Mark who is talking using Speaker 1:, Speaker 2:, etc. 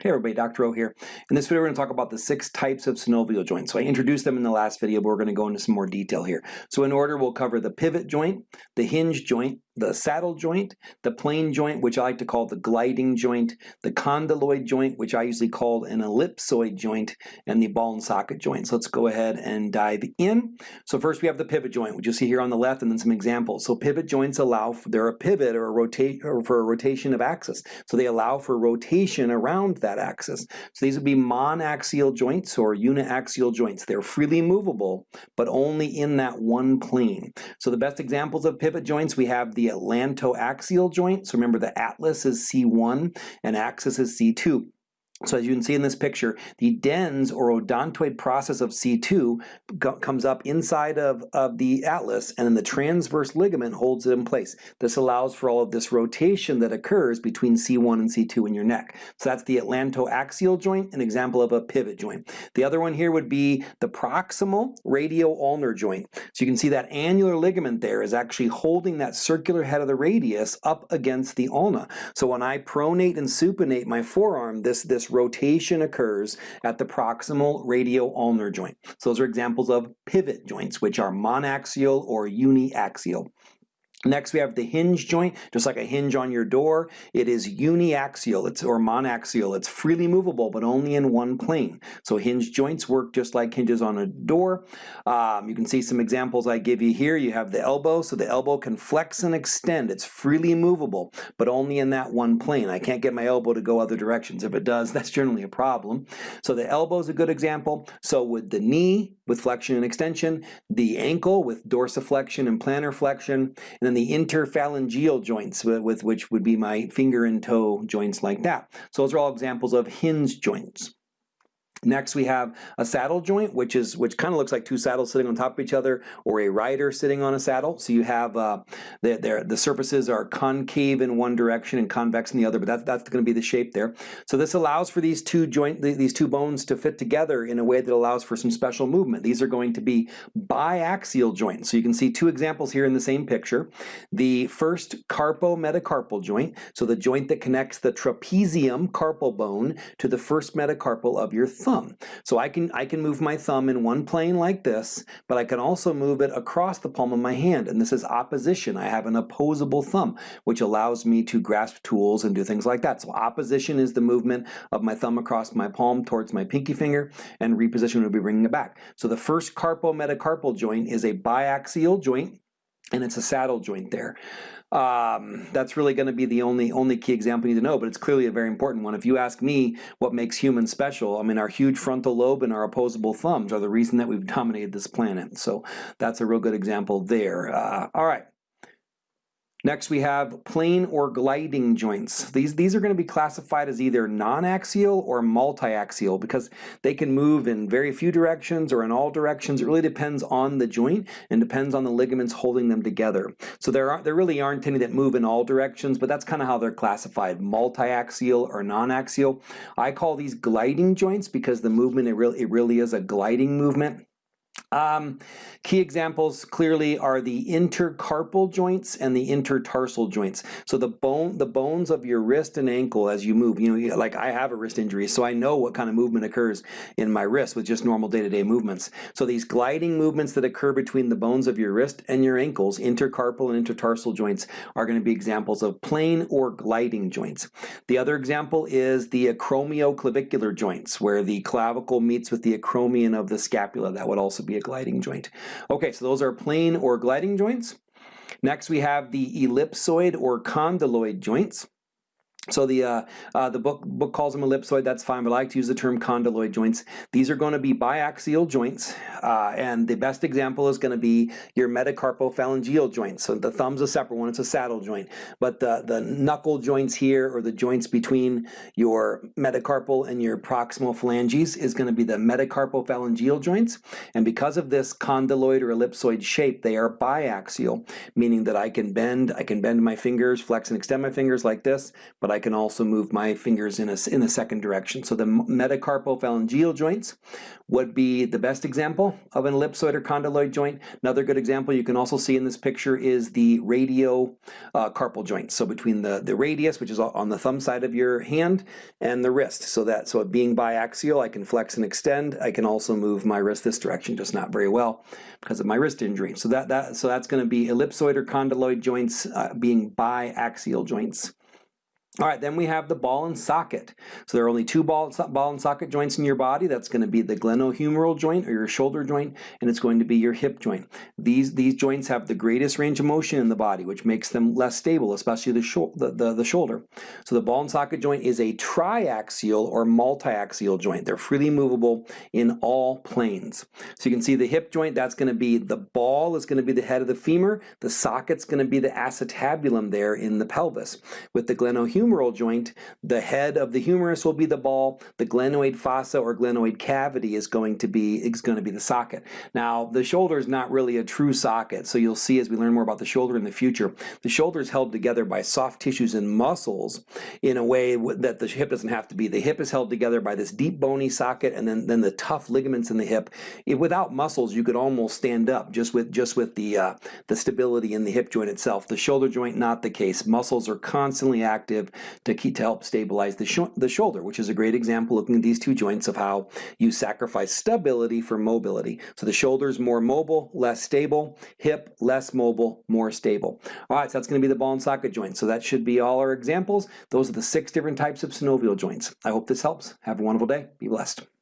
Speaker 1: Hey everybody, Dr. O here. In this video we're going to talk about the six types of synovial joints. So I introduced them in the last video, but we're going to go into some more detail here. So in order we'll cover the pivot joint, the hinge joint, the saddle joint, the plane joint, which I like to call the gliding joint, the condyloid joint, which I usually call an ellipsoid joint, and the ball and socket joint. So let's go ahead and dive in. So first we have the pivot joint, which you'll see here on the left, and then some examples. So pivot joints allow for they're a pivot or a rotate or for a rotation of axis. So they allow for rotation around that axis. So these would be monaxial joints or uniaxial joints. They're freely movable, but only in that one plane. So the best examples of pivot joints we have the atlantoaxial joint. So remember the atlas is C1 and axis is C2. So as you can see in this picture, the dens or odontoid process of C2 comes up inside of, of the atlas and then the transverse ligament holds it in place. This allows for all of this rotation that occurs between C1 and C2 in your neck. So that's the atlantoaxial joint, an example of a pivot joint. The other one here would be the proximal radio-ulnar joint. So you can see that annular ligament there is actually holding that circular head of the radius up against the ulna. So when I pronate and supinate my forearm, this, this rotation occurs at the proximal radio-ulnar joint. So those are examples of pivot joints, which are monaxial or uniaxial. Next we have the hinge joint, just like a hinge on your door. It is uniaxial it's, or monaxial. It's freely movable, but only in one plane. So hinge joints work just like hinges on a door. Um, you can see some examples I give you here. You have the elbow, so the elbow can flex and extend. It's freely movable, but only in that one plane. I can't get my elbow to go other directions. If it does, that's generally a problem. So the elbow is a good example. So with the knee, with flexion and extension, the ankle with dorsiflexion and plantar flexion, and then the interphalangeal joints, with which would be my finger and toe joints like that. So those are all examples of hinge joints. Next we have a saddle joint, which is which kind of looks like two saddles sitting on top of each other, or a rider sitting on a saddle. So you have uh, the, the surfaces are concave in one direction and convex in the other, but that's that's going to be the shape there. So this allows for these two joint these two bones to fit together in a way that allows for some special movement. These are going to be biaxial joints. So you can see two examples here in the same picture. The first carpometacarpal joint, so the joint that connects the trapezium carpal bone to the first metacarpal of your thumb thumb. So I can, I can move my thumb in one plane like this, but I can also move it across the palm of my hand. And this is opposition. I have an opposable thumb, which allows me to grasp tools and do things like that. So opposition is the movement of my thumb across my palm towards my pinky finger, and reposition would be bringing it back. So the first carpometacarpal joint is a biaxial joint, and it's a saddle joint there. Um, that's really going to be the only only key example you need to know, but it's clearly a very important one. If you ask me what makes humans special, I mean, our huge frontal lobe and our opposable thumbs are the reason that we've dominated this planet. So that's a real good example there. Uh, all right. Next we have plane or gliding joints. These, these are going to be classified as either non-axial or multi-axial because they can move in very few directions or in all directions. It really depends on the joint and depends on the ligaments holding them together. So there, are, there really aren't any that move in all directions, but that's kind of how they're classified, multi-axial or non-axial. I call these gliding joints because the movement, it really, it really is a gliding movement. Um, key examples clearly are the intercarpal joints and the intertarsal joints. So the bone, the bones of your wrist and ankle as you move, you know, like I have a wrist injury, so I know what kind of movement occurs in my wrist with just normal day-to-day -day movements. So these gliding movements that occur between the bones of your wrist and your ankles, intercarpal and intertarsal joints, are going to be examples of plane or gliding joints. The other example is the acromioclavicular joints, where the clavicle meets with the acromion of the scapula. That would also be a gliding joint. Okay, so those are plane or gliding joints. Next we have the ellipsoid or condyloid joints. So the uh, uh, the book book calls them ellipsoid. That's fine, but I like to use the term condyloid joints. These are going to be biaxial joints, uh, and the best example is going to be your metacarpophalangeal joints. So the thumb's a separate one; it's a saddle joint. But the the knuckle joints here, or the joints between your metacarpal and your proximal phalanges, is going to be the metacarpophalangeal joints. And because of this condyloid or ellipsoid shape, they are biaxial, meaning that I can bend I can bend my fingers, flex and extend my fingers like this, but I can also move my fingers in a, in a second direction. So the metacarpophalangeal joints would be the best example of an ellipsoid or condyloid joint. Another good example you can also see in this picture is the radio uh, carpal joint. So between the, the radius, which is on the thumb side of your hand, and the wrist. So that so being biaxial, I can flex and extend. I can also move my wrist this direction, just not very well because of my wrist injury. So that, that so that's going to be ellipsoid or condyloid joints uh, being biaxial joints. All right, then we have the ball and socket. So there are only two ball, ball and socket joints in your body. That's going to be the glenohumeral joint or your shoulder joint, and it's going to be your hip joint. These, these joints have the greatest range of motion in the body, which makes them less stable, especially the, the, the, the shoulder. So the ball and socket joint is a triaxial or multiaxial joint. They're freely movable in all planes. So you can see the hip joint, that's going to be the ball is going to be the head of the femur. The socket's going to be the acetabulum there in the pelvis. With the glenohumeral humeral joint, the head of the humerus will be the ball, the glenoid fossa or glenoid cavity is going to be is going to be the socket. Now, the shoulder is not really a true socket, so you'll see as we learn more about the shoulder in the future, the shoulder is held together by soft tissues and muscles in a way that the hip doesn't have to be. The hip is held together by this deep bony socket and then, then the tough ligaments in the hip. If, without muscles, you could almost stand up just with just with the uh, the stability in the hip joint itself. The shoulder joint, not the case. Muscles are constantly active to, keep, to help stabilize the, sh the shoulder, which is a great example looking at these two joints of how you sacrifice stability for mobility. So the shoulder is more mobile, less stable, hip less mobile, more stable. All right, so that's going to be the ball and socket joint. So that should be all our examples. Those are the six different types of synovial joints. I hope this helps. Have a wonderful day. Be blessed.